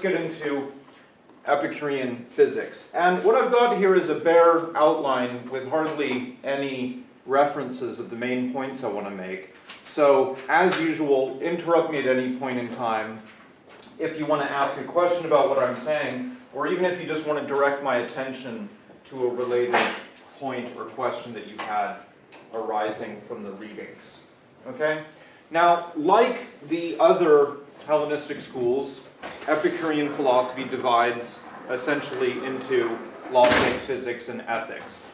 get into Epicurean physics. And what I've got here is a bare outline with hardly any references of the main points I want to make. So, as usual, interrupt me at any point in time if you want to ask a question about what I'm saying, or even if you just want to direct my attention to a related point or question that you had arising from the readings. Okay? Now, like the other Hellenistic schools, Epicurean philosophy divides essentially into logic, physics, and ethics.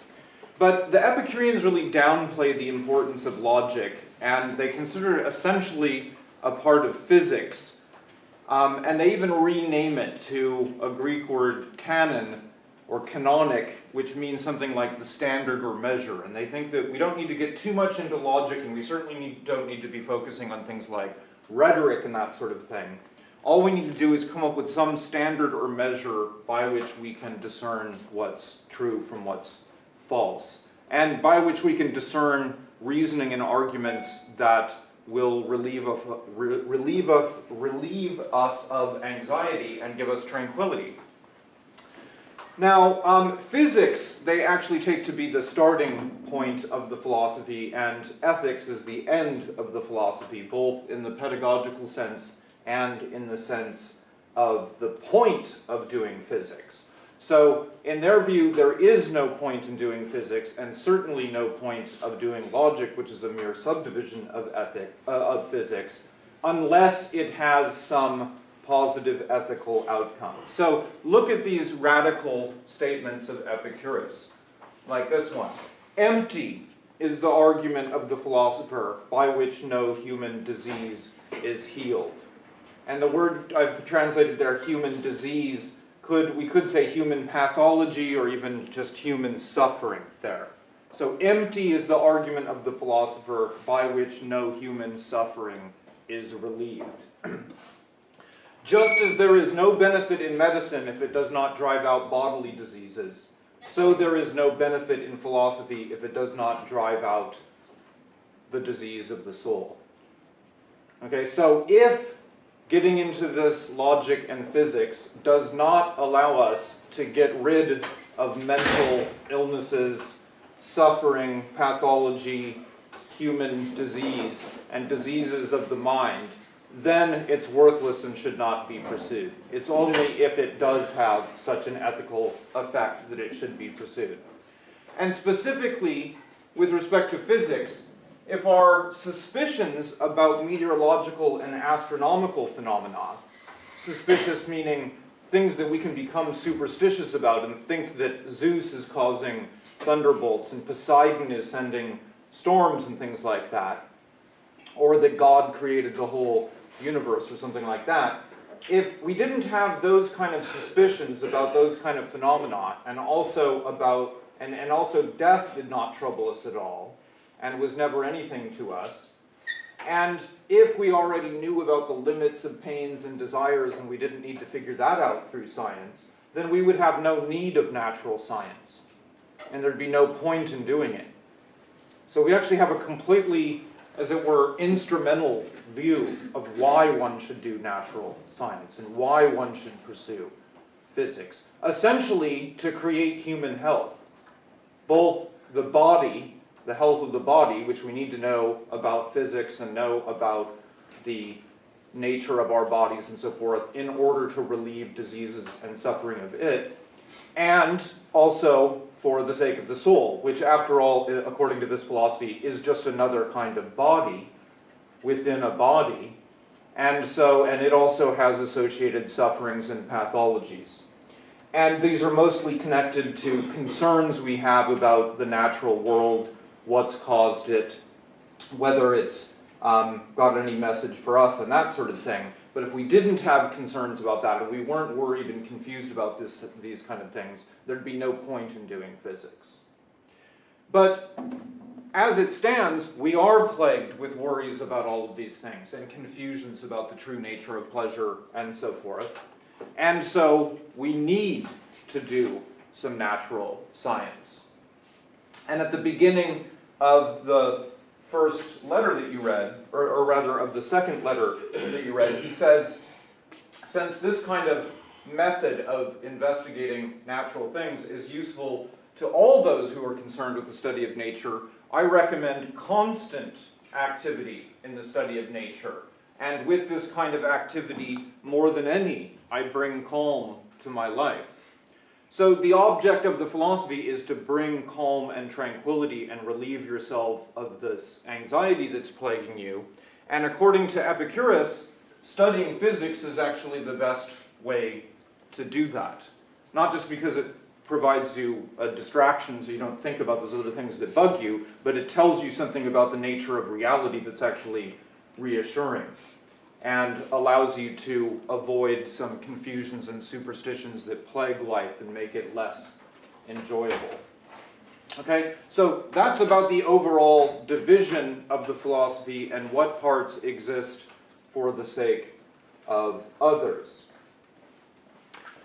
But the Epicureans really downplay the importance of logic, and they consider it essentially a part of physics. Um, and they even rename it to a Greek word canon or canonic, which means something like the standard or measure. And they think that we don't need to get too much into logic, and we certainly need, don't need to be focusing on things like rhetoric and that sort of thing. All we need to do is come up with some standard or measure by which we can discern what's true from what's false, and by which we can discern reasoning and arguments that will relieve, of, relieve, of, relieve us of anxiety and give us tranquility. Now, um, physics, they actually take to be the starting point of the philosophy, and ethics is the end of the philosophy, both in the pedagogical sense and in the sense of the point of doing physics. So, in their view, there is no point in doing physics, and certainly no point of doing logic, which is a mere subdivision of, ethic, uh, of physics, unless it has some positive ethical outcome. So, look at these radical statements of Epicurus, like this one. Empty is the argument of the philosopher by which no human disease is healed. And the word I've translated there, human disease, could we could say human pathology or even just human suffering there. So empty is the argument of the philosopher by which no human suffering is relieved. just as there is no benefit in medicine if it does not drive out bodily diseases, so there is no benefit in philosophy if it does not drive out the disease of the soul. Okay, so if getting into this logic and physics does not allow us to get rid of mental illnesses, suffering, pathology, human disease, and diseases of the mind, then it's worthless and should not be pursued. It's only if it does have such an ethical effect that it should be pursued. And specifically, with respect to physics, if our suspicions about meteorological and astronomical phenomena, suspicious meaning things that we can become superstitious about and think that Zeus is causing thunderbolts and Poseidon is sending storms and things like that, or that God created the whole universe or something like that, if we didn't have those kind of suspicions about those kind of phenomena and also about and, and also death did not trouble us at all, and was never anything to us. And if we already knew about the limits of pains and desires and we didn't need to figure that out through science, then we would have no need of natural science. And there'd be no point in doing it. So we actually have a completely, as it were, instrumental view of why one should do natural science and why one should pursue physics. Essentially, to create human health. Both the body the health of the body, which we need to know about physics and know about the nature of our bodies and so forth in order to relieve diseases and suffering of it, and also for the sake of the soul, which after all, according to this philosophy, is just another kind of body within a body, and so, and it also has associated sufferings and pathologies. And these are mostly connected to concerns we have about the natural world what's caused it, whether it's um, got any message for us and that sort of thing. But if we didn't have concerns about that, if we weren't worried and confused about this, these kind of things, there'd be no point in doing physics. But as it stands, we are plagued with worries about all of these things and confusions about the true nature of pleasure and so forth. And so we need to do some natural science. And at the beginning of the first letter that you read, or, or rather of the second letter that you read, he says, since this kind of method of investigating natural things is useful to all those who are concerned with the study of nature, I recommend constant activity in the study of nature. And with this kind of activity, more than any, I bring calm to my life. So the object of the philosophy is to bring calm and tranquility and relieve yourself of this anxiety that's plaguing you. And according to Epicurus, studying physics is actually the best way to do that. Not just because it provides you a distraction so you don't think about those other things that bug you, but it tells you something about the nature of reality that's actually reassuring and allows you to avoid some confusions and superstitions that plague life and make it less enjoyable. Okay, so that's about the overall division of the philosophy and what parts exist for the sake of others.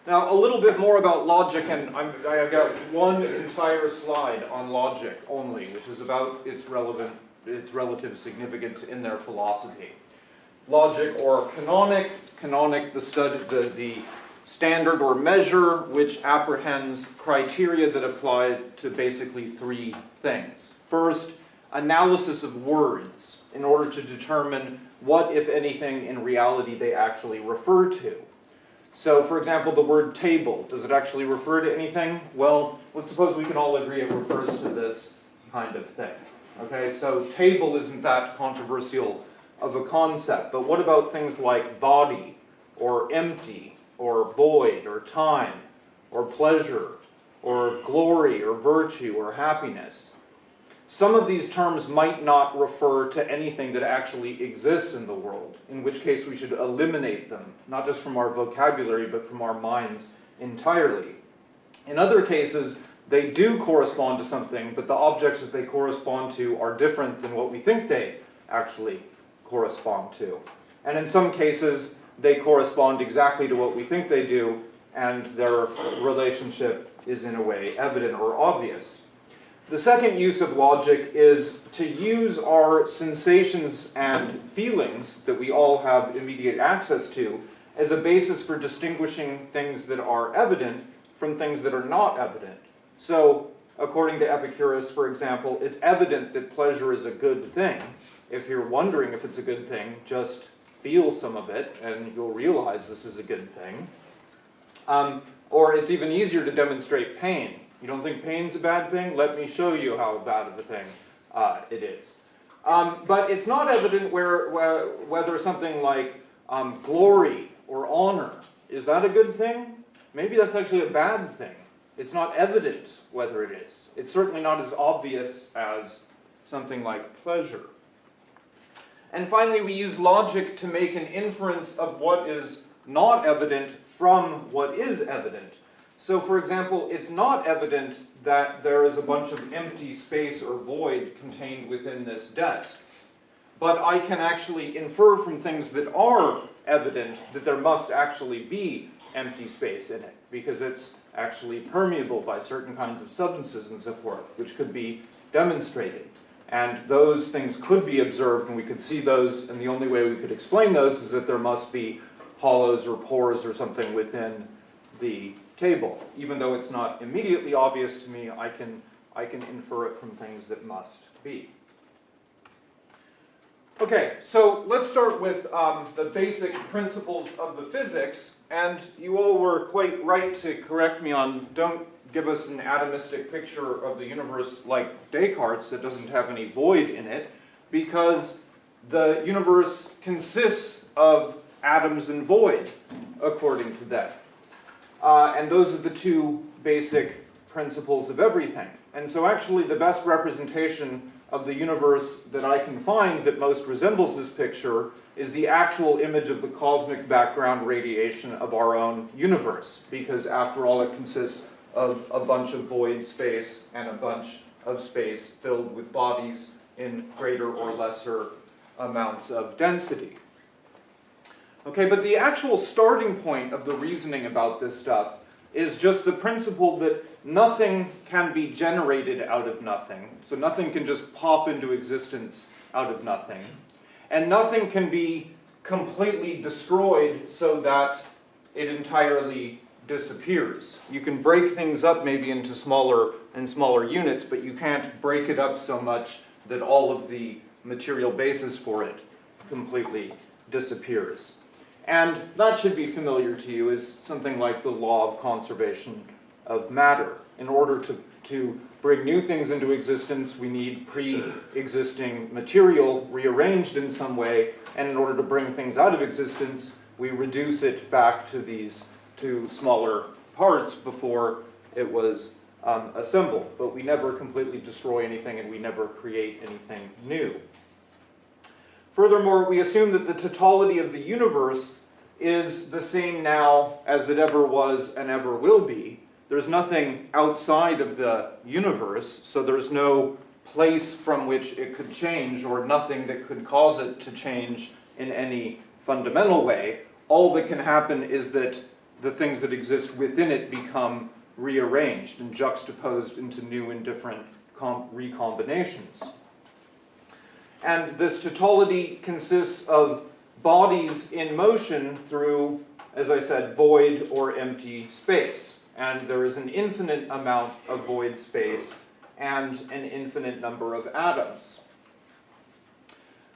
Now, a little bit more about logic, and i have got one entire slide on logic only, which is about its relevant, its relative significance in their philosophy. Logic or canonic, canonic, the study, the, the standard or measure which apprehends criteria that apply to basically three things. First, analysis of words in order to determine what, if anything, in reality they actually refer to. So, for example, the word table, does it actually refer to anything? Well, let's suppose we can all agree it refers to this kind of thing. Okay, so table isn't that controversial of a concept, but what about things like body, or empty, or void, or time, or pleasure, or glory, or virtue, or happiness? Some of these terms might not refer to anything that actually exists in the world, in which case we should eliminate them, not just from our vocabulary, but from our minds entirely. In other cases, they do correspond to something, but the objects that they correspond to are different than what we think they actually correspond to. And in some cases, they correspond exactly to what we think they do, and their relationship is in a way evident or obvious. The second use of logic is to use our sensations and feelings that we all have immediate access to as a basis for distinguishing things that are evident from things that are not evident. So, according to Epicurus, for example, it's evident that pleasure is a good thing. If you're wondering if it's a good thing, just feel some of it and you'll realize this is a good thing. Um, or it's even easier to demonstrate pain. You don't think pain's a bad thing? Let me show you how bad of a thing uh, it is. Um, but it's not evident where, where whether something like um, glory or honor, is that a good thing? Maybe that's actually a bad thing. It's not evident whether it is. It's certainly not as obvious as something like pleasure. And finally, we use logic to make an inference of what is not evident from what is evident. So for example, it's not evident that there is a bunch of empty space or void contained within this desk. But I can actually infer from things that are evident that there must actually be empty space in it, because it's actually permeable by certain kinds of substances and so forth, which could be demonstrated. And those things could be observed, and we could see those, and the only way we could explain those is that there must be hollows or pores or something within the table. Even though it's not immediately obvious to me, I can, I can infer it from things that must be. Okay, so let's start with um, the basic principles of the physics, and you all were quite right to correct me on don't give us an atomistic picture of the universe like Descartes that doesn't have any void in it, because the universe consists of atoms and void, according to that. Uh, and those are the two basic principles of everything. And so actually the best representation of the universe that I can find that most resembles this picture is the actual image of the cosmic background radiation of our own universe, because after all it consists of a bunch of void space and a bunch of space filled with bodies in greater or lesser amounts of density. Okay, but the actual starting point of the reasoning about this stuff is just the principle that nothing can be generated out of nothing. So nothing can just pop into existence out of nothing. And nothing can be completely destroyed so that it entirely disappears. You can break things up maybe into smaller and smaller units, but you can't break it up so much that all of the material basis for it completely disappears. And that should be familiar to you as something like the law of conservation of matter. In order to, to bring new things into existence, we need pre-existing material rearranged in some way, and in order to bring things out of existence, we reduce it back to these to smaller parts before it was um, assembled. But we never completely destroy anything and we never create anything new. Furthermore, we assume that the totality of the universe is the same now as it ever was and ever will be. There's nothing outside of the universe, so there's no place from which it could change or nothing that could cause it to change in any fundamental way. All that can happen is that the things that exist within it become rearranged and juxtaposed into new and different recombinations. And this totality consists of bodies in motion through, as I said, void or empty space. And there is an infinite amount of void space and an infinite number of atoms.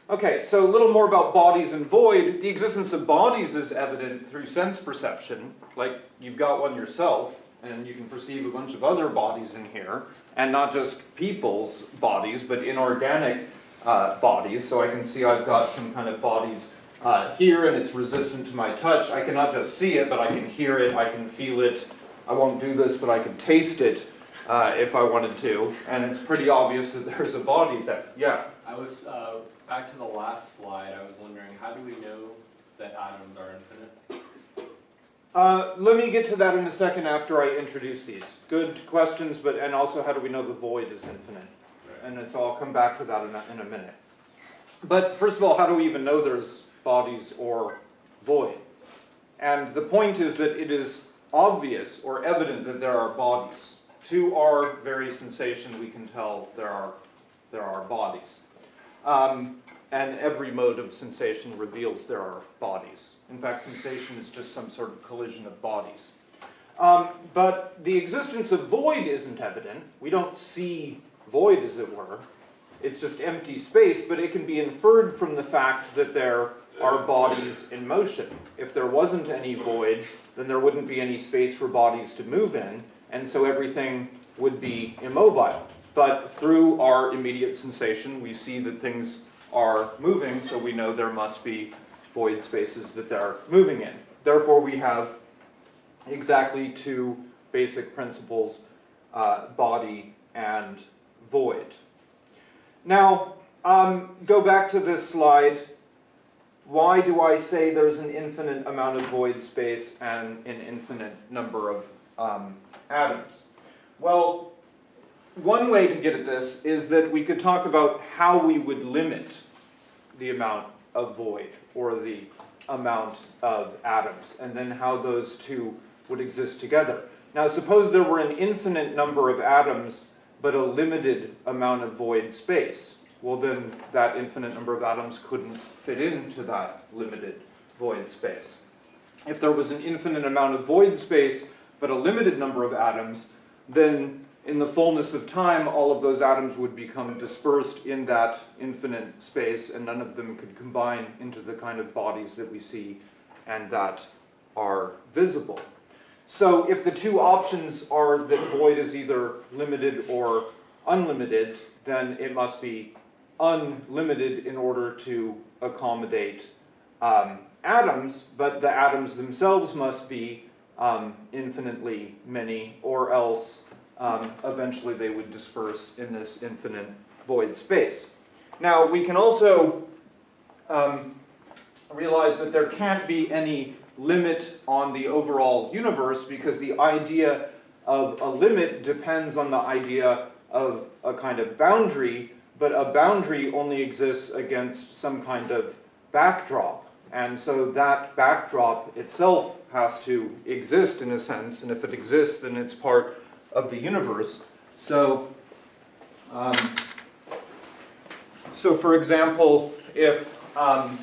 Okay, so a little more about bodies and void. The existence of bodies is evident through sense perception, like you've got one yourself, and you can perceive a bunch of other bodies in here, and not just people's bodies, but inorganic uh, bodies. So I can see I've got some kind of bodies uh, here, and it's resistant to my touch. I cannot just see it, but I can hear it, I can feel it. I won't do this, but I can taste it uh, if I wanted to, and it's pretty obvious that there's a body there. Yeah? I was, uh, back to the last slide, I was wondering, how do we know that atoms are infinite? Uh, let me get to that in a second after I introduce these. Good questions, but and also how do we know the void is infinite? And it's, I'll come back to that in a, in a minute. But first of all, how do we even know there's bodies or void? And the point is that it is obvious or evident that there are bodies. To our very sensation, we can tell there are, there are bodies. Um, and every mode of sensation reveals there are bodies. In fact, sensation is just some sort of collision of bodies. Um, but the existence of void isn't evident. We don't see void, as it were. It's just empty space, but it can be inferred from the fact that there are bodies in motion. If there wasn't any void, then there wouldn't be any space for bodies to move in, and so everything would be immobile. But through our immediate sensation, we see that things are moving, so we know there must be void spaces that they're moving in. Therefore, we have exactly two basic principles, uh, body and void. Now, um, go back to this slide. Why do I say there's an infinite amount of void space and an infinite number of um, atoms? Well, one way to get at this is that we could talk about how we would limit the amount of void or the amount of atoms, and then how those two would exist together. Now suppose there were an infinite number of atoms, but a limited amount of void space. Well then, that infinite number of atoms couldn't fit into that limited void space. If there was an infinite amount of void space, but a limited number of atoms, then in the fullness of time, all of those atoms would become dispersed in that infinite space, and none of them could combine into the kind of bodies that we see and that are visible. So if the two options are that void is either limited or unlimited, then it must be unlimited in order to accommodate um, atoms, but the atoms themselves must be um, infinitely many, or else um, eventually they would disperse in this infinite void space. Now, we can also um, realize that there can't be any limit on the overall universe because the idea of a limit depends on the idea of a kind of boundary, but a boundary only exists against some kind of backdrop. And so that backdrop itself has to exist in a sense, and if it exists, then it's part of the universe. So, um, so for example, if um,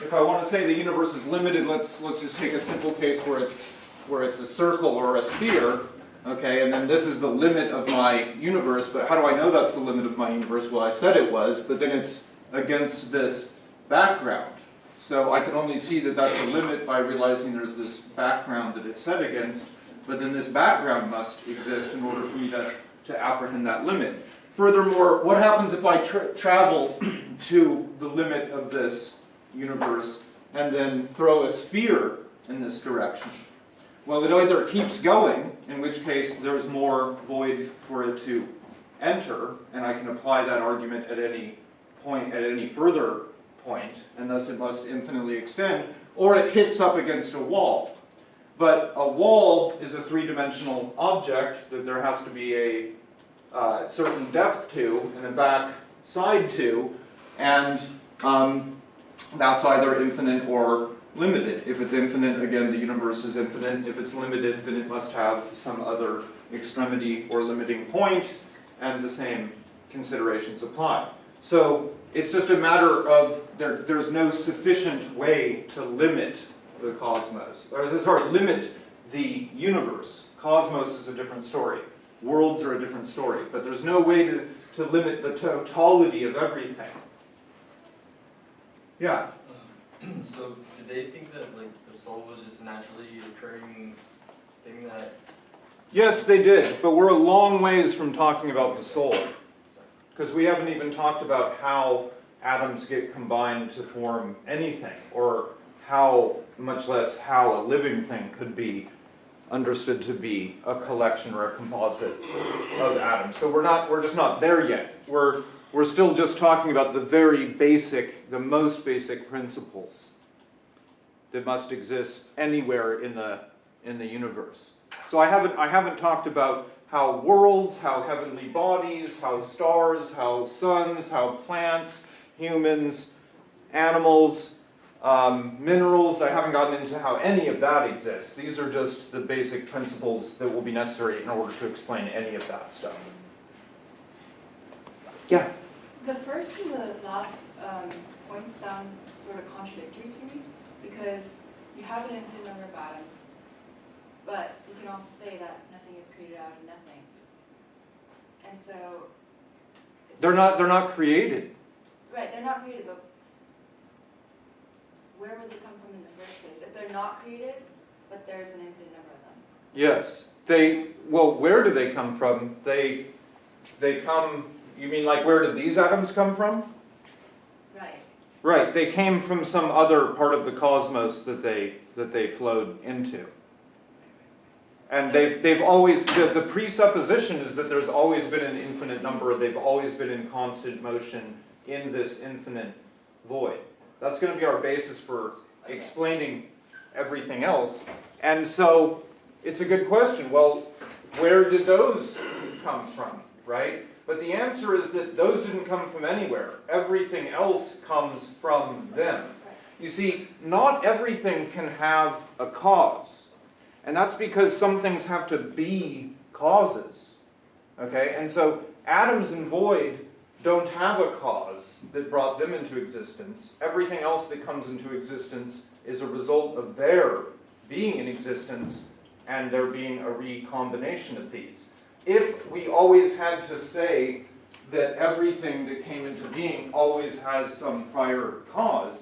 if I want to say the universe is limited, let's, let's just take a simple case where it's, where it's a circle or a sphere, okay, and then this is the limit of my universe, but how do I know that's the limit of my universe? Well, I said it was, but then it's against this background. So I can only see that that's a limit by realizing there's this background that it's set against, but then this background must exist in order for me to, to apprehend that limit. Furthermore, what happens if I tra travel to the limit of this universe and then throw a sphere in this direction? Well, it either keeps going, in which case there's more void for it to enter, and I can apply that argument at any point, at any further point, and thus it must infinitely extend, or it hits up against a wall. But a wall is a three-dimensional object that there has to be a uh, certain depth to and a back side to, and um, that's either infinite or limited. If it's infinite, again, the universe is infinite. If it's limited, then it must have some other extremity or limiting point, and the same considerations apply. So it's just a matter of there, there's no sufficient way to limit the cosmos, or sorry, limit the universe. Cosmos is a different story. Worlds are a different story, but there's no way to, to limit the totality of everything. Yeah. Um, so did they think that like the soul was just a naturally occurring thing that Yes, they did, but we're a long ways from talking about the soul. Because we haven't even talked about how atoms get combined to form anything, or how, much less how a living thing could be understood to be a collection or a composite of atoms. So we're not, we're just not there yet. We're, we're still just talking about the very basic, the most basic principles that must exist anywhere in the, in the universe. So I haven't, I haven't talked about how worlds, how heavenly bodies, how stars, how suns, how plants, humans, animals, um, minerals, I haven't gotten into how any of that exists. These are just the basic principles that will be necessary in order to explain any of that stuff. Yeah? The first and the last um, points sound sort of contradictory to me because you have an infinite number of atoms, but you can also say that nothing is created out of nothing. And so. They're not, they're not created. Right, they're not created, but where would they come from in the first place? If they're not created, but there's an infinite number of them. Yes. They, well, where do they come from? They, they come, you mean like where did these atoms come from? Right. Right, they came from some other part of the cosmos that they, that they flowed into. And they've, they've always, the, the presupposition is that there's always been an infinite number, they've always been in constant motion in this infinite void. That's gonna be our basis for Okay. explaining everything else. And so, it's a good question, well, where did those come from, right? But the answer is that those didn't come from anywhere. Everything else comes from them. You see, not everything can have a cause. And that's because some things have to be causes. Okay? And so atoms and void don't have a cause that brought them into existence. Everything else that comes into existence is a result of their being in existence and there being a recombination of these. If we always had to say that everything that came into being always has some prior cause,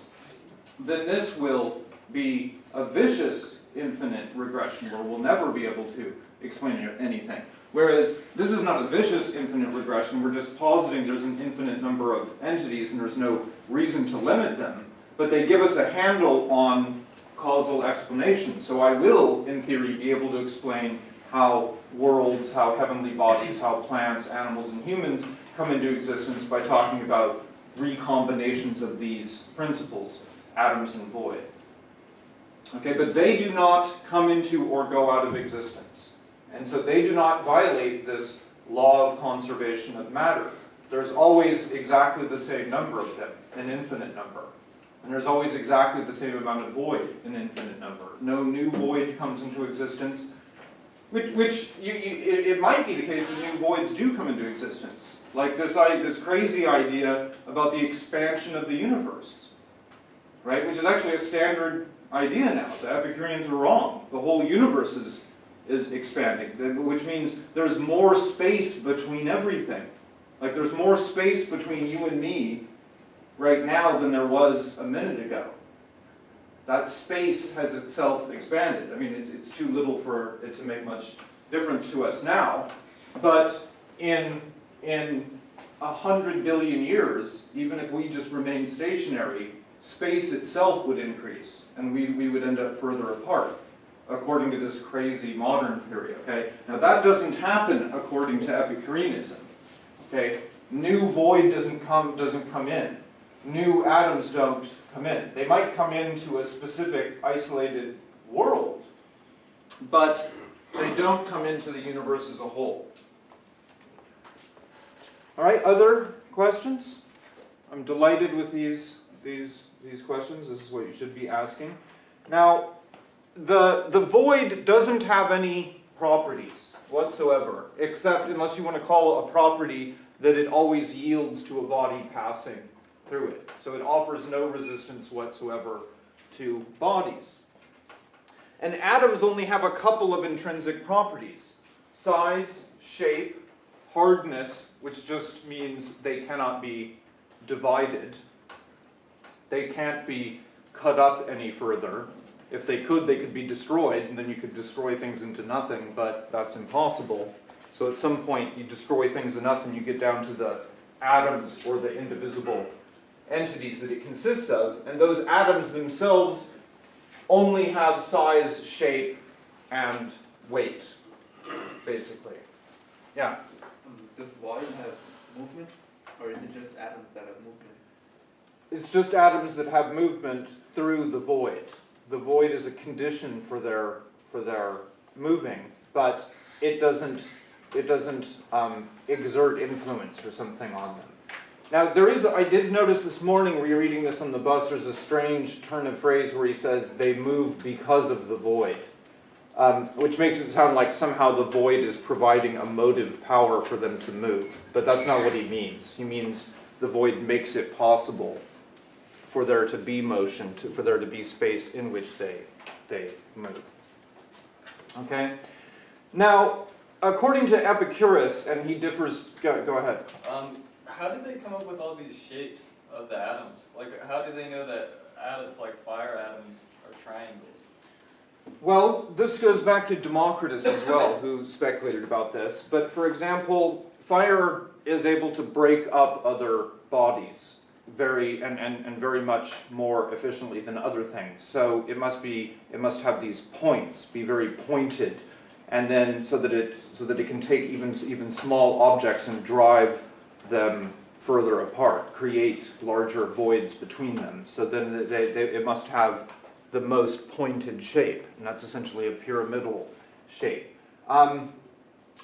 then this will be a vicious infinite regression where we'll never be able to explain anything. Whereas this is not a vicious infinite regression, we're just positing there's an infinite number of entities and there's no reason to limit them, but they give us a handle on causal explanation. So I will, in theory, be able to explain how worlds, how heavenly bodies, how plants, animals, and humans come into existence by talking about recombinations of these principles, atoms and void. Okay, but they do not come into or go out of existence. And so they do not violate this law of conservation of matter. There's always exactly the same number of them, an infinite number. And there's always exactly the same amount of void, an infinite number. No new void comes into existence, which, which you, you, it, it might be the case that new voids do come into existence. Like this, i- this crazy idea about the expansion of the universe. right? Which is actually a standard idea now. The Epicureans are wrong. The whole universe is, is expanding, which means there's more space between everything. Like there's more space between you and me right now than there was a minute ago. That space has itself expanded. I mean, it's, it's too little for it to make much difference to us now, but in, in a hundred billion years, even if we just remain stationary, space itself would increase, and we, we would end up further apart, according to this crazy modern theory, okay? Now that doesn't happen according to Epicureanism, okay? New void doesn't come, doesn't come in. New atoms don't come in. They might come into a specific isolated world, but they don't come into the universe as a whole. All right, other questions? I'm delighted with these, these, these questions. This is what you should be asking. Now, the, the void doesn't have any properties whatsoever, except unless you want to call a property that it always yields to a body passing through it. So it offers no resistance whatsoever to bodies. And atoms only have a couple of intrinsic properties. Size, shape, hardness, which just means they cannot be divided. They can't be cut up any further. If they could, they could be destroyed, and then you could destroy things into nothing, but that's impossible. So at some point, you destroy things enough and you get down to the atoms or the indivisible entities that it consists of, and those atoms themselves only have size, shape, and weight, basically. Yeah? Does void have movement, or is it just atoms that have movement? It's just atoms that have movement through the void. The void is a condition for their, for their moving, but it doesn't, it doesn't um, exert influence or something on them. Now, there is, I did notice this morning, rereading this on the bus, there's a strange turn of phrase where he says, they move because of the void. Um, which makes it sound like somehow the void is providing a motive power for them to move. But that's not what he means. He means the void makes it possible for there to be motion, to, for there to be space in which they, they move. Okay? Now, according to Epicurus, and he differs, go, go ahead. Um, how did they come up with all these shapes of the atoms? Like, how do they know that like fire atoms, are triangles? Well, this goes back to Democritus as well, who speculated about this. But for example, fire is able to break up other bodies very and, and, and very much more efficiently than other things. So it must be it must have these points, be very pointed, and then so that it so that it can take even even small objects and drive them further apart, create larger voids between them. So then they, they, it must have the most pointed shape, and that's essentially a pyramidal shape. Um,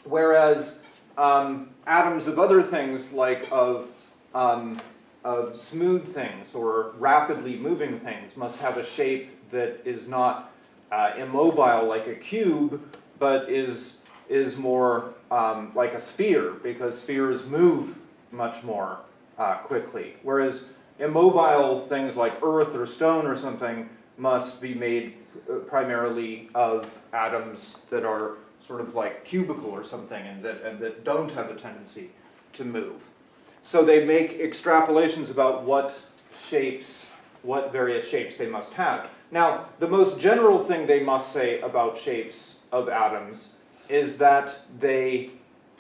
whereas um, atoms of other things, like of, um, of smooth things or rapidly moving things, must have a shape that is not uh, immobile like a cube, but is, is more um, like a sphere, because spheres move much more uh, quickly. Whereas immobile things like earth or stone or something must be made uh, primarily of atoms that are sort of like cubical or something and that, and that don't have a tendency to move. So they make extrapolations about what shapes, what various shapes they must have. Now, the most general thing they must say about shapes of atoms is that they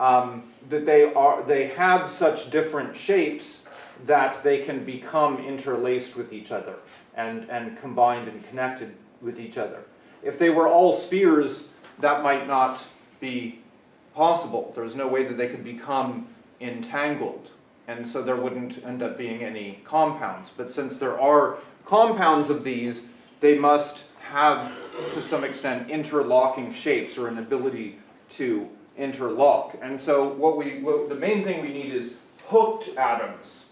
um, that they are they have such different shapes that they can become interlaced with each other and, and combined and connected with each other. If they were all spheres, that might not be possible. There's no way that they could become entangled, and so there wouldn't end up being any compounds. But since there are compounds of these, they must have, to some extent, interlocking shapes or an ability to interlock. And so what we, what, the main thing we need is hooked atoms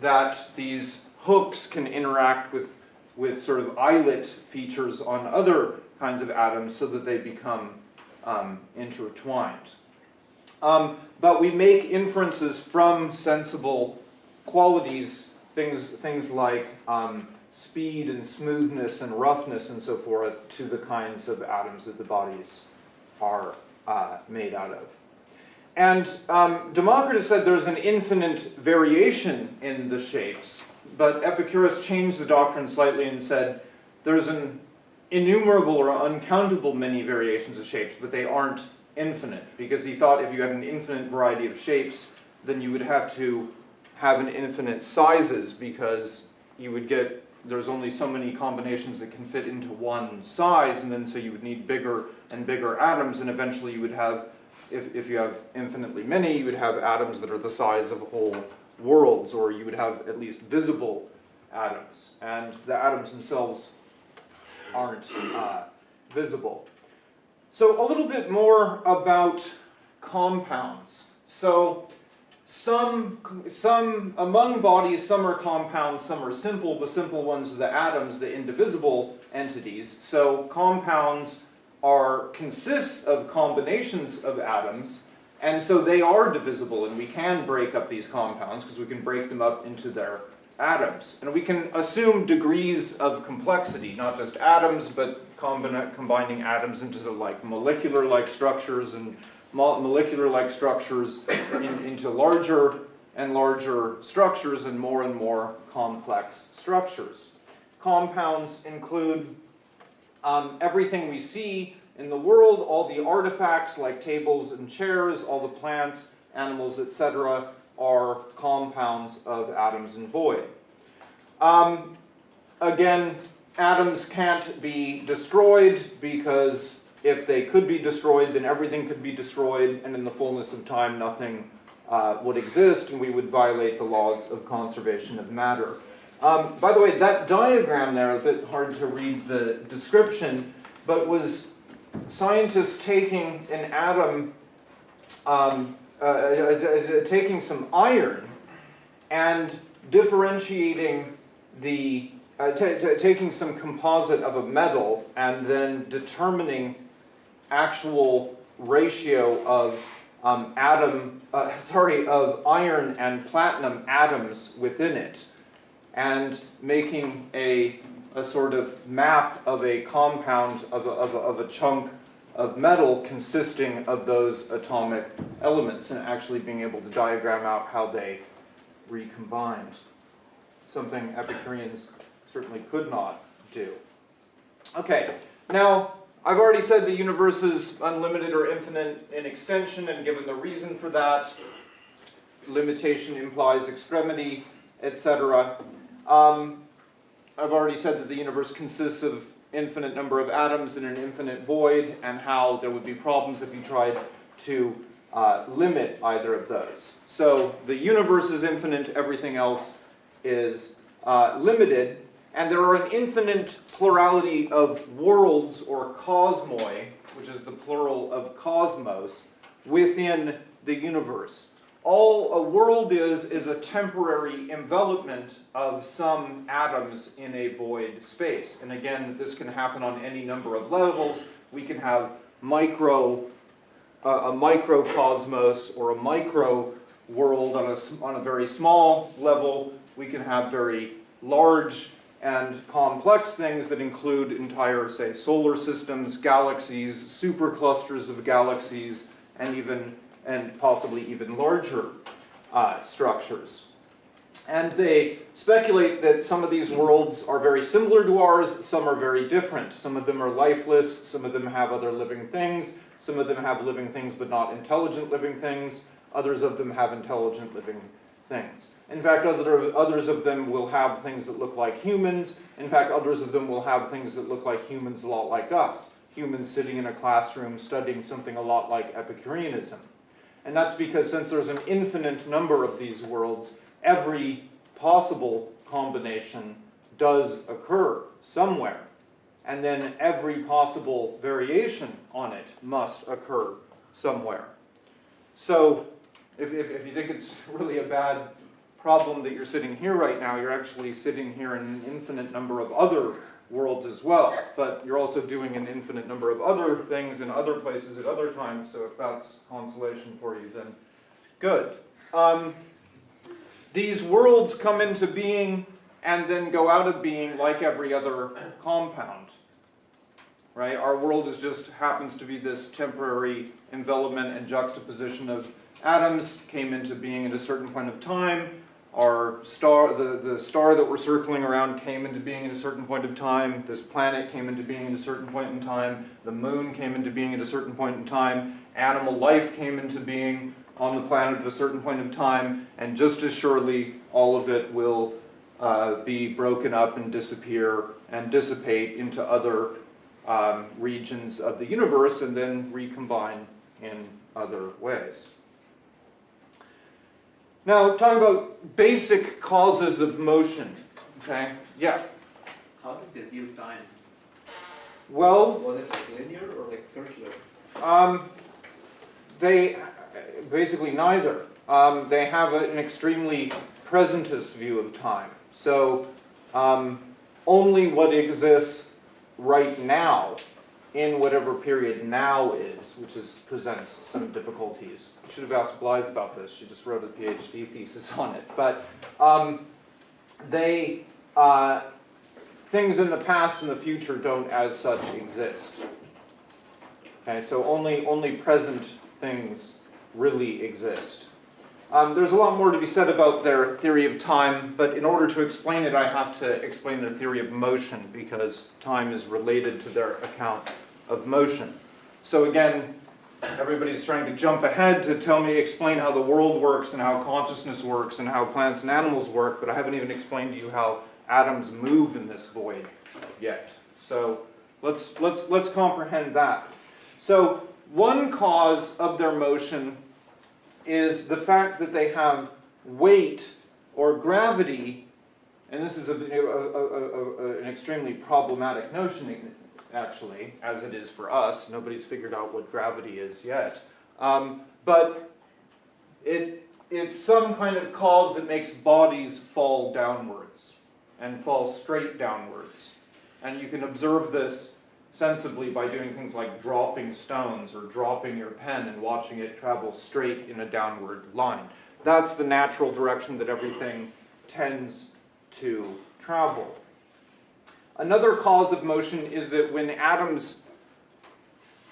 that these hooks can interact with, with sort of eyelet features on other kinds of atoms so that they become um, intertwined. Um, but we make inferences from sensible qualities, things, things like um, speed and smoothness and roughness and so forth to the kinds of atoms that the bodies are uh, made out of. And um, Democritus said there's an infinite variation in the shapes, but Epicurus changed the doctrine slightly and said there's an innumerable or uncountable many variations of shapes, but they aren't infinite, because he thought if you had an infinite variety of shapes, then you would have to have an infinite sizes, because you would get, there's only so many combinations that can fit into one size, and then so you would need bigger and bigger atoms, and eventually you would have, if, if you have infinitely many, you would have atoms that are the size of whole worlds, or you would have at least visible atoms. And the atoms themselves aren't uh, visible. So a little bit more about compounds. So some, some, among bodies, some are compounds, some are simple. The simple ones are the atoms, the indivisible entities. So compounds are, consists of combinations of atoms, and so they are divisible, and we can break up these compounds because we can break them up into their atoms. And we can assume degrees of complexity, not just atoms, but combining atoms into the, like molecular-like structures and molecular-like structures in, into larger and larger structures and more and more complex structures. Compounds include um, everything we see in the world, all the artifacts like tables and chairs, all the plants, animals, etc., are compounds of atoms and void. Um, again, atoms can't be destroyed because if they could be destroyed, then everything could be destroyed, and in the fullness of time, nothing uh, would exist, and we would violate the laws of conservation of matter. Um, by the way, that diagram there, a bit hard to read the description, but was scientists taking an atom, um, uh, uh, uh, taking some iron and differentiating the, uh, taking some composite of a metal and then determining actual ratio of um, atom, uh, sorry, of iron and platinum atoms within it and making a, a sort of map of a compound of a, of a, of a chunk of metal consisting of those atomic elements and actually being able to diagram out how they recombined. Something Epicureans certainly could not do. Okay, now I've already said the universe is unlimited or infinite in extension and given the reason for that, limitation implies extremity, etc. Um, I've already said that the universe consists of infinite number of atoms in an infinite void and how there would be problems if you tried to uh, limit either of those. So the universe is infinite, everything else is uh, limited, and there are an infinite plurality of worlds or cosmoi, which is the plural of cosmos, within the universe. All a world is, is a temporary envelopment of some atoms in a void space. And again, this can happen on any number of levels. We can have micro, uh, a microcosmos or a micro world on a, on a very small level. We can have very large and complex things that include entire, say, solar systems, galaxies, superclusters of galaxies, and even and possibly even larger uh, structures. And they speculate that some of these worlds are very similar to ours, some are very different. Some of them are lifeless, some of them have other living things, some of them have living things but not intelligent living things, others of them have intelligent living things. In fact, other, others of them will have things that look like humans. In fact, others of them will have things that look like humans a lot like us. Humans sitting in a classroom studying something a lot like Epicureanism. And that's because since there's an infinite number of these worlds, every possible combination does occur somewhere. And then every possible variation on it must occur somewhere. So if, if, if, you think it's really a bad problem that you're sitting here right now, you're actually sitting here in an infinite number of other worlds as well. But you're also doing an infinite number of other things in other places at other times, so if that's consolation for you, then good. Um, these worlds come into being and then go out of being like every other compound. Right? Our world is just happens to be this temporary envelopment and juxtaposition of atoms came into being at a certain point of time. Our star, the, the star that we're circling around came into being at a certain point of time. This planet came into being at a certain point in time. The moon came into being at a certain point in time. Animal life came into being on the planet at a certain point of time. And just as surely, all of it will uh, be broken up and disappear and dissipate into other um, regions of the universe and then recombine in other ways. Now, talking about basic causes of motion, okay? Yeah. How did they view time? Well, Was it like linear or like circular? um, they basically neither. Um, they have an extremely presentist view of time. So, um, only what exists right now in whatever period now is, which is presents some difficulties. Should have asked Blythe about this. She just wrote a PhD thesis on it. But um, they uh, things in the past and the future don't, as such, exist. Okay, so only only present things really exist. Um, there's a lot more to be said about their theory of time, but in order to explain it, I have to explain their theory of motion because time is related to their account of motion. So again, everybody's trying to jump ahead to tell me, explain how the world works and how consciousness works and how plants and animals work, but I haven't even explained to you how atoms move in this void yet. So let's, let's, let's comprehend that. So one cause of their motion is the fact that they have weight or gravity, and this is a, a- a- an extremely problematic notion, actually, as it is for us. Nobody's figured out what gravity is yet. Um, but it, it's some kind of cause that makes bodies fall downwards and fall straight downwards. And you can observe this sensibly by doing things like dropping stones or dropping your pen and watching it travel straight in a downward line. That's the natural direction that everything tends to travel. Another cause of motion is that when atoms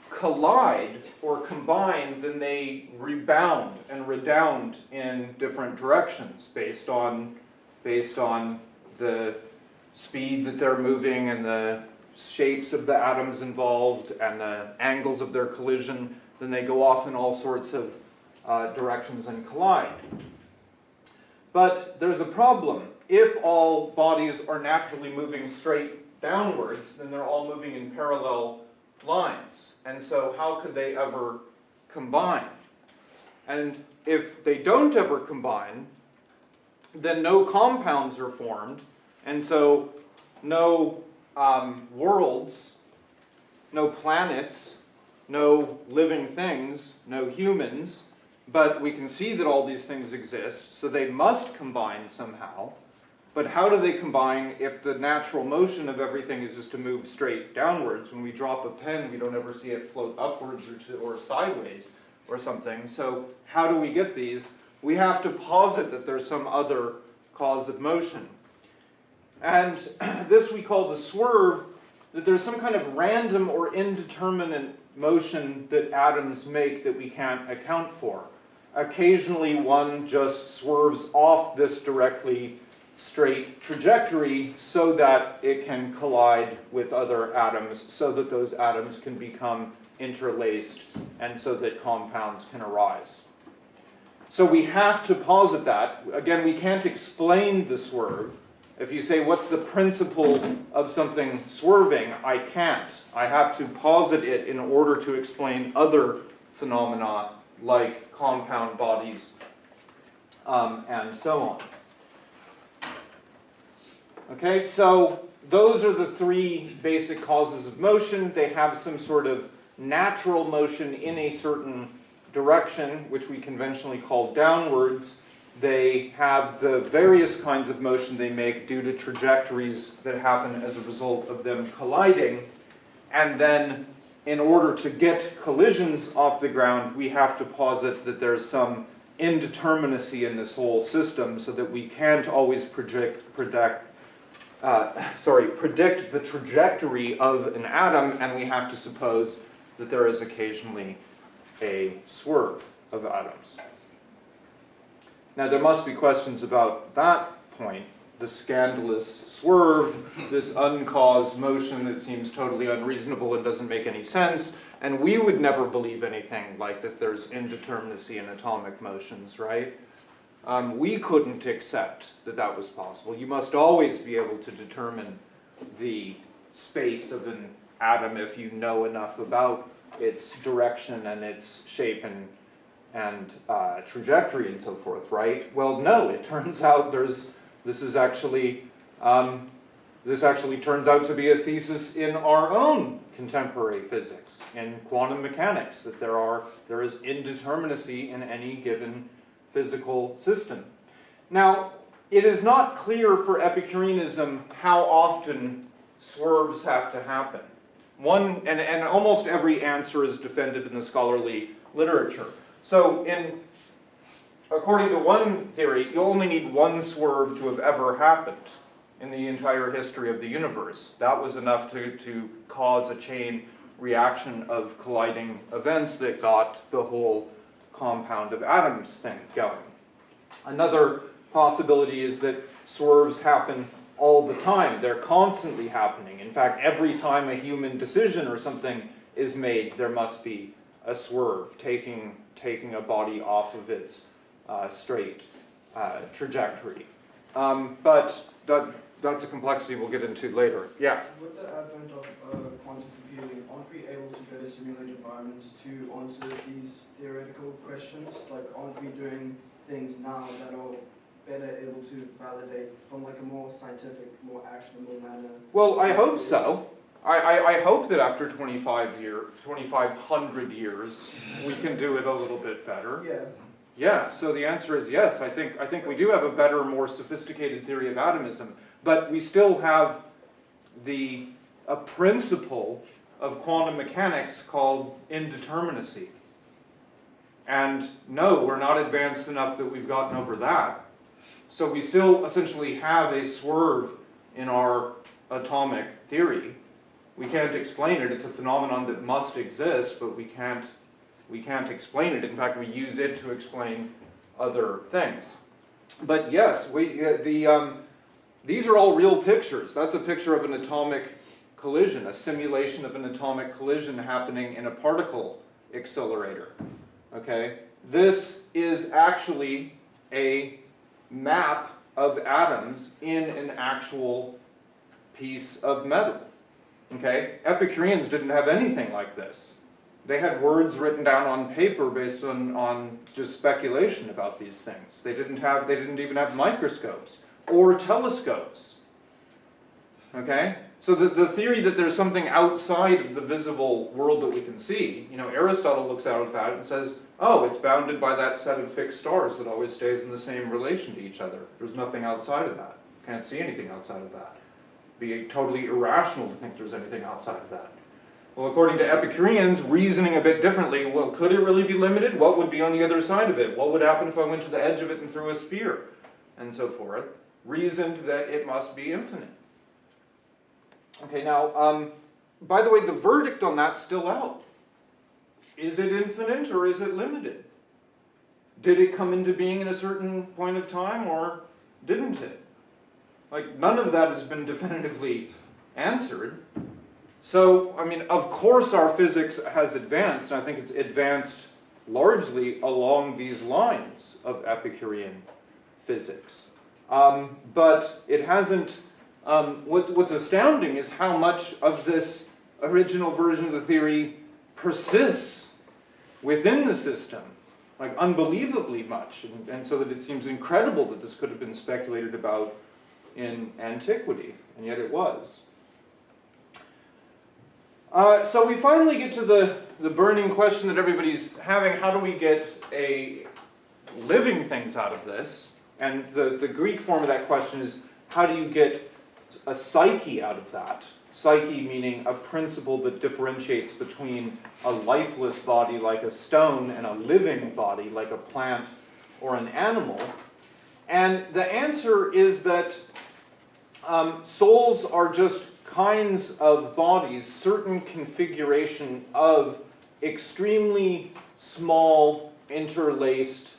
collide or combine, then they rebound and redound in different directions based on, based on the speed that they're moving and the shapes of the atoms involved and the angles of their collision, then they go off in all sorts of uh, directions and collide. But there's a problem. If all bodies are naturally moving straight downwards, then they're all moving in parallel lines. And so how could they ever combine? And if they don't ever combine, then no compounds are formed, and so no um, worlds, no planets, no living things, no humans, but we can see that all these things exist, so they must combine somehow. But how do they combine if the natural motion of everything is just to move straight downwards? When we drop a pen, we don't ever see it float upwards or, to, or sideways or something. So how do we get these? We have to posit that there's some other cause of motion. And this we call the swerve, that there's some kind of random or indeterminate motion that atoms make that we can't account for. Occasionally one just swerves off this directly straight trajectory so that it can collide with other atoms so that those atoms can become interlaced and so that compounds can arise. So we have to posit that. Again, we can't explain the swerve. If you say, what's the principle of something swerving? I can't. I have to posit it in order to explain other phenomena like compound bodies um, and so on. Okay, so those are the three basic causes of motion. They have some sort of natural motion in a certain direction, which we conventionally call downwards. They have the various kinds of motion they make due to trajectories that happen as a result of them colliding. And then, in order to get collisions off the ground, we have to posit that there's some indeterminacy in this whole system so that we can't always predict, uh, sorry, predict the trajectory of an atom, and we have to suppose that there is occasionally a swerve of atoms. Now, there must be questions about that point, the scandalous swerve, this uncaused motion that seems totally unreasonable and doesn't make any sense, and we would never believe anything like that there's indeterminacy in atomic motions, right? Um, we couldn't accept that that was possible. You must always be able to determine the space of an atom if you know enough about its direction and its shape and, and uh, trajectory and so forth, right? Well, no, it turns out there's, this is actually, um, this actually turns out to be a thesis in our own contemporary physics, in quantum mechanics, that there are, there is indeterminacy in any given physical system. Now, it is not clear for Epicureanism how often swerves have to happen. One, and, and almost every answer is defended in the scholarly literature. So in, according to one theory, you only need one swerve to have ever happened in the entire history of the universe. That was enough to, to cause a chain reaction of colliding events that got the whole compound of atoms thing going. Another possibility is that swerves happen all the time. They're constantly happening. In fact, every time a human decision or something is made, there must be a swerve, taking, taking a body off of its uh, straight uh, trajectory. Um, but that, that's a complexity we'll get into later. Yeah? With the advent of uh, quantum computing, aren't we able to go to simulated environments to answer these theoretical questions? Like, aren't we doing things now that are better able to validate from like a more scientific, more actionable manner? Well, I hope so. I, I, I hope that after 25 year, 2,500 years, we can do it a little bit better. Yeah, Yeah, so the answer is yes. I think, I think we do have a better, more sophisticated theory of atomism, but we still have the, a principle of quantum mechanics called indeterminacy. And no, we're not advanced enough that we've gotten over that. So we still essentially have a swerve in our atomic theory. We can't explain it, it's a phenomenon that must exist, but we can't, we can't explain it. In fact, we use it to explain other things. But yes, we, uh, the, um, these are all real pictures. That's a picture of an atomic collision, a simulation of an atomic collision happening in a particle accelerator. Okay? This is actually a map of atoms in an actual piece of metal. Okay? Epicureans didn't have anything like this. They had words written down on paper based on, on just speculation about these things. They didn't have, they didn't even have microscopes or telescopes. Okay? So the, the theory that there's something outside of the visible world that we can see, you know, Aristotle looks out at that and says, oh, it's bounded by that set of fixed stars that always stays in the same relation to each other. There's nothing outside of that. Can't see anything outside of that. Be totally irrational to think there's anything outside of that. Well, according to Epicureans, reasoning a bit differently, well, could it really be limited? What would be on the other side of it? What would happen if I went to the edge of it and threw a spear? And so forth. Reasoned that it must be infinite. Okay, now, um, by the way, the verdict on that's still out. Is it infinite or is it limited? Did it come into being in a certain point of time or didn't it? Like, none of that has been definitively answered. So, I mean, of course our physics has advanced, and I think it's advanced largely along these lines of Epicurean physics. Um, but it hasn't, um, what, what's astounding is how much of this original version of the theory persists within the system, like unbelievably much, and, and so that it seems incredible that this could have been speculated about in antiquity, and yet it was. Uh, so we finally get to the, the burning question that everybody's having, how do we get a living things out of this? And the, the Greek form of that question is, how do you get a psyche out of that? Psyche meaning a principle that differentiates between a lifeless body like a stone and a living body like a plant or an animal. And the answer is that Um, souls are just kinds of bodies, certain configuration of extremely small interlaced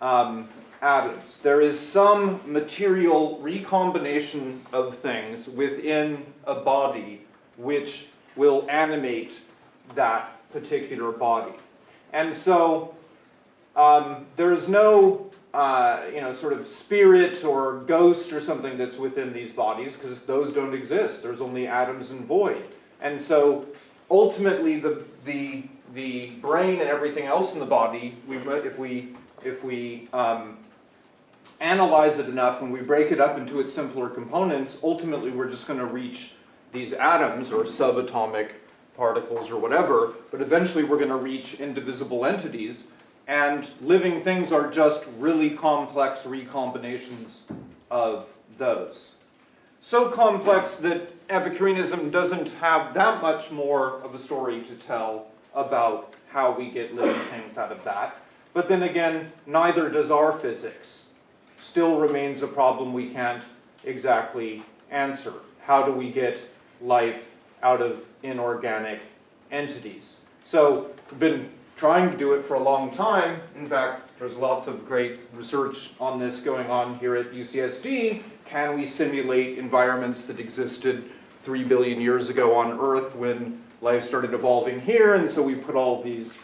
um, atoms. There is some material recombination of things within a body which will animate that particular body. And so um, there's no, uh, you know, sort of spirit or ghost or something that's within these bodies because those don't exist. There's only atoms and void. And so ultimately the, the, the brain and everything else in the body, we, if we, if we um, analyze it enough and we break it up into its simpler components, ultimately we're just going to reach these atoms or subatomic particles or whatever, but eventually we're going to reach indivisible entities and living things are just really complex recombinations of those. So complex that Epicureanism doesn't have that much more of a story to tell about how we get living things out of that. But then again, neither does our physics. Still remains a problem we can't exactly answer. How do we get life out of inorganic entities? So we've been trying to do it for a long time. In fact, there's lots of great research on this going on here at UCSD. Can we simulate environments that existed three billion years ago on Earth when life started evolving here? And so we put all these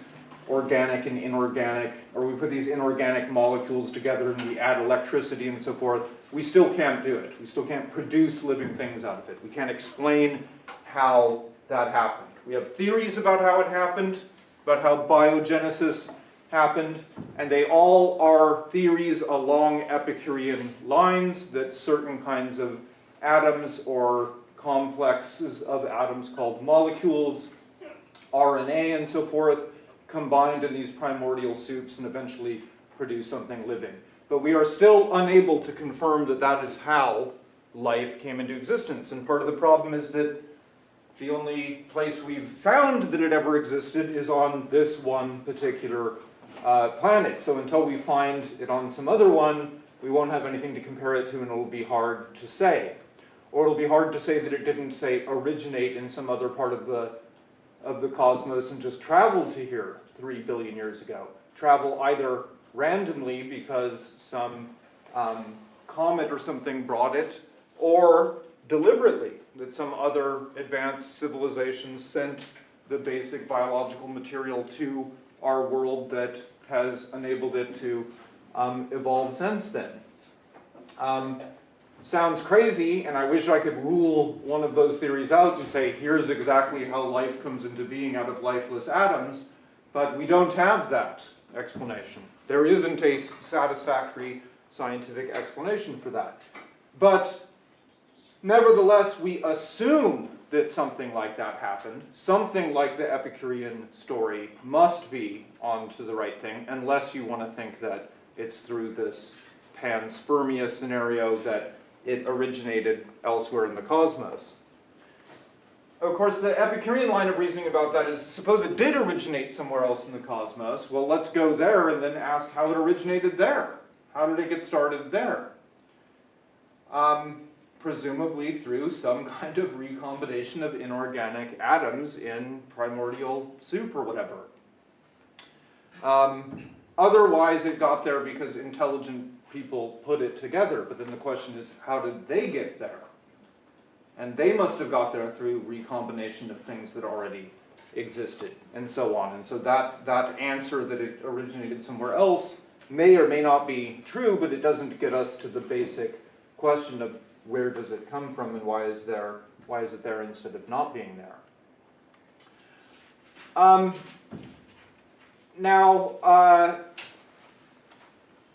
organic and inorganic, or we put these inorganic molecules together and we add electricity and so forth. We still can't do it. We still can't produce living things out of it. We can't explain how that happened. We have theories about how it happened, about how biogenesis happened, and they all are theories along Epicurean lines that certain kinds of atoms or complexes of atoms called molecules, RNA and so forth, combined in these primordial soups and eventually produce something living. But we are still unable to confirm that that is how life came into existence. And part of the problem is that the only place we've found that it ever existed is on this one particular uh, planet. So until we find it on some other one, we won't have anything to compare it to and it'll be hard to say. Or it'll be hard to say that it didn't, say, originate in some other part of the, of the cosmos and just traveled to here three billion years ago. Travel either randomly because some um, comet or something brought it, or deliberately, that some other advanced civilization sent the basic biological material to our world that has enabled it to um, evolve since then. Um, sounds crazy, and I wish I could rule one of those theories out and say, here's exactly how life comes into being out of lifeless atoms, but we don't have that explanation. There isn't a satisfactory scientific explanation for that. But Nevertheless, we assume that something like that happened. Something like the Epicurean story must be onto the right thing, unless you want to think that it's through this panspermia scenario that it originated elsewhere in the cosmos. Of course, the Epicurean line of reasoning about that is, suppose it did originate somewhere else in the cosmos, well, let's go there and then ask how it originated there. How did it get started there? Um, presumably through some kind of recombination of inorganic atoms in primordial soup or whatever. Um, otherwise, it got there because intelligent people put it together, but then the question is, how did they get there? And they must have got there through recombination of things that already existed, and so on. And so that, that answer that it originated somewhere else may or may not be true, but it doesn't get us to the basic question of where does it come from and why is there why is it there instead of not being there? Um, now, uh,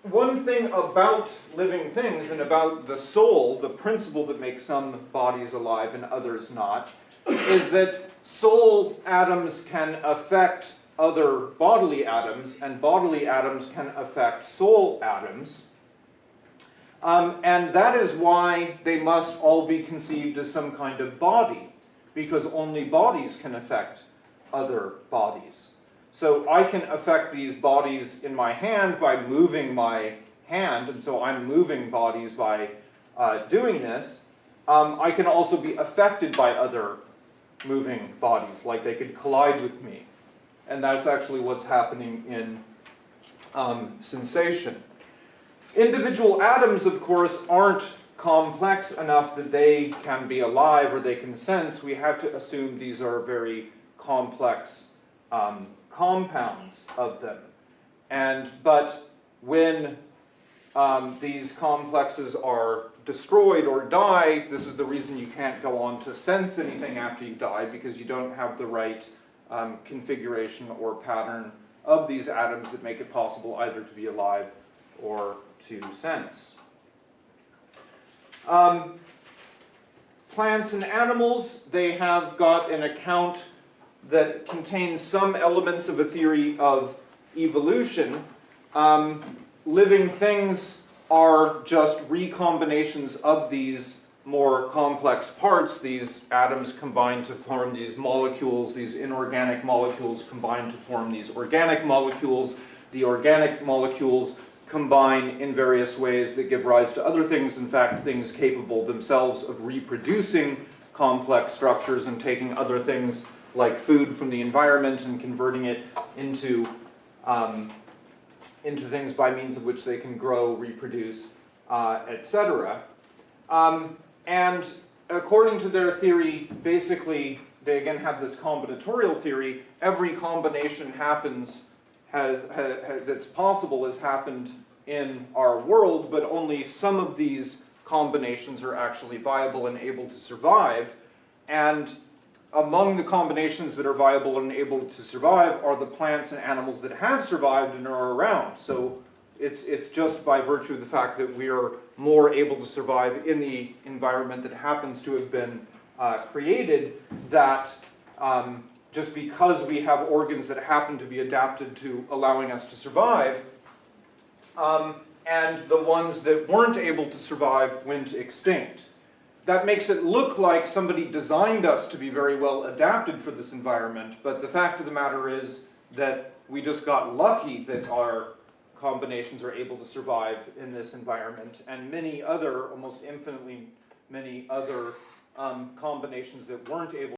one thing about living things and about the soul, the principle that makes some bodies alive and others not, is that soul atoms can affect other bodily atoms, and bodily atoms can affect soul atoms. Um, and that is why they must all be conceived as some kind of body, because only bodies can affect other bodies. So I can affect these bodies in my hand by moving my hand, and so I'm moving bodies by uh, doing this. um, I can also be affected by other moving bodies, like they could collide with me. And that's actually what's happening in um, sensation. Individual atoms, of course, aren't complex enough that they can be alive or they can sense. We have to assume these are very complex um, compounds of them. And, but when um, these complexes are destroyed or die, this is the reason you can't go on to sense anything after you die because you don't have the right um, configuration or pattern of these atoms that make it possible either to be alive or to sense. Um, plants and animals, they have got an account that contains some elements of a theory of evolution. Um, living things are just recombinations of these more complex parts. These atoms combine to form these molecules, these inorganic molecules combine to form these organic molecules. The organic molecules combine in various ways that give rise to other things, in fact, things capable themselves of reproducing complex structures and taking other things like food from the environment and converting it into um, into things by means of which they can grow, reproduce, uh, etc. Um, and according to their theory, basically, they again have this combinatorial theory. Every combination happens, has, has, has, that's possible has happened in our world, but only some of these combinations are actually viable and able to survive. And among the combinations that are viable and able to survive are the plants and animals that have survived and are around. So it's, it's just by virtue of the fact that we are more able to survive in the environment that happens to have been uh, created that um, just because we have organs that happen to be adapted to allowing us to survive, um, and the ones that weren't able to survive went extinct that makes it look like somebody designed us to be very well adapted for this environment, but the fact of the matter is that we just got lucky that our combinations are able to survive in this environment, and many other, almost infinitely many other um, combinations that weren't able